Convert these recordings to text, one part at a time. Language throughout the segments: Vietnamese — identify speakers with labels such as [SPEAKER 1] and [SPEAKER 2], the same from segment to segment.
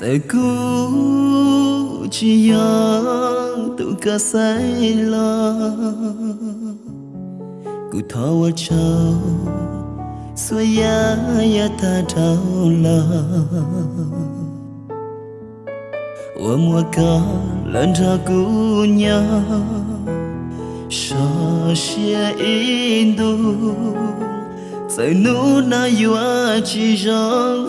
[SPEAKER 1] sẽ cứu chỉ nhớ tụ cả say lo. Cụ thâu châu xuôi ya ya ta đau lo. Ua mùa ca lần ra cụ nhớ sợ xia in du sẽ nụ na yua chỉ rằng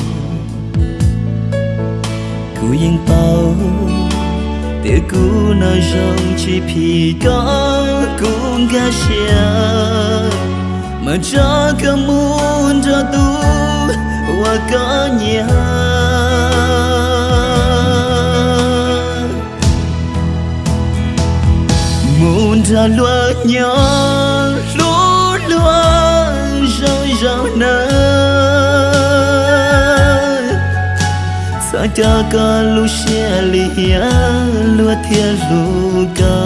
[SPEAKER 1] ba cú yên bao để cú nơi rong chỉ phi có cũng ga xia mà cho cả muốn cho tu và có nhà. Muốn cho lúa nhỏ lúa lúa rau rau nơi sa cha ca lu xe lia lúa thiên lu ca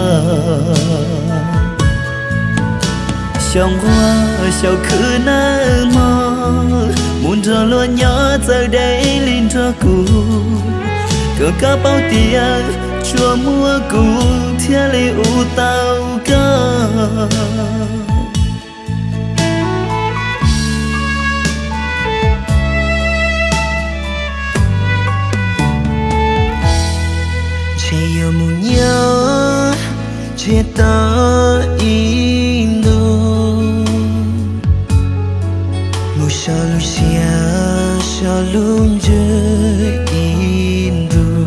[SPEAKER 1] trong hoa sau khứ na mơ muốn cho lúa nhỏ giờ đây linh cho cụ cờ cá bao tiền chùa mua cụ thiên li u tao ca
[SPEAKER 2] chỉ ta in đâu một sao lúc xia sao lúc chơi in đâu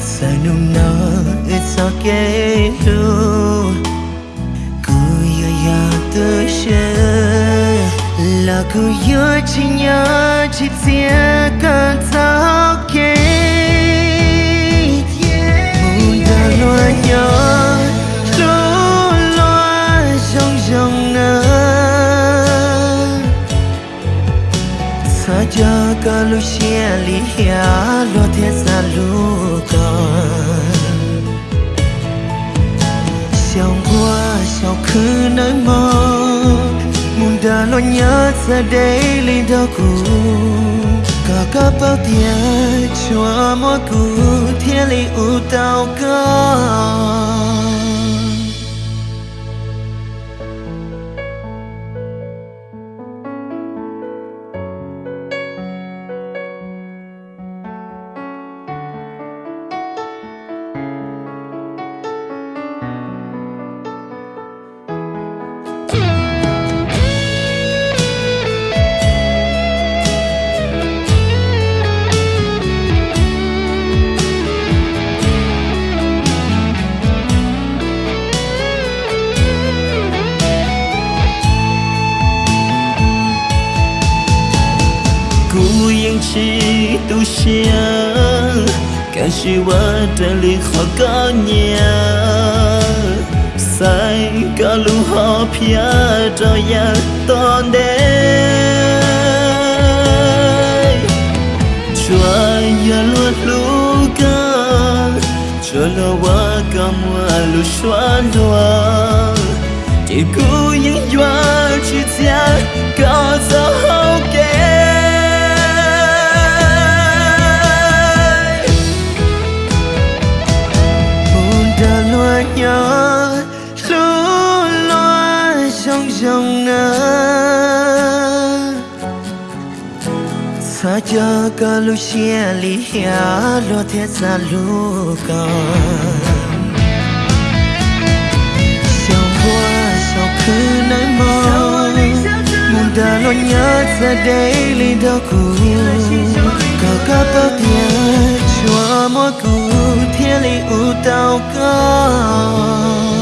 [SPEAKER 2] sai nung na ít sao kể đâu cứ yêu ya tới sẽ là cha cả lúc lo thiết sa lu con xiao qua xiao khứ nơi mơ muốn đã lo nhớ ra đây lên đâu cũ cả cả bao tiền cho mỗi cũ thiên lý u tao cao
[SPEAKER 1] cú chi tu xia cả chi wa trở li khó có nhà sai cả lu ho pia cho ya ton de chua ya lu lu ca cho lo wa ca mua lu xoan doa chỉ cú những doa chỉ tia
[SPEAKER 2] cho cha cả lúc xe lý lo thế sa lu con xiao qua xiao khứ nơi mơ muốn đã lo nhớ ra đây li đó cũ cả các bao tiền chùa mỗi cũ thiên li u tao có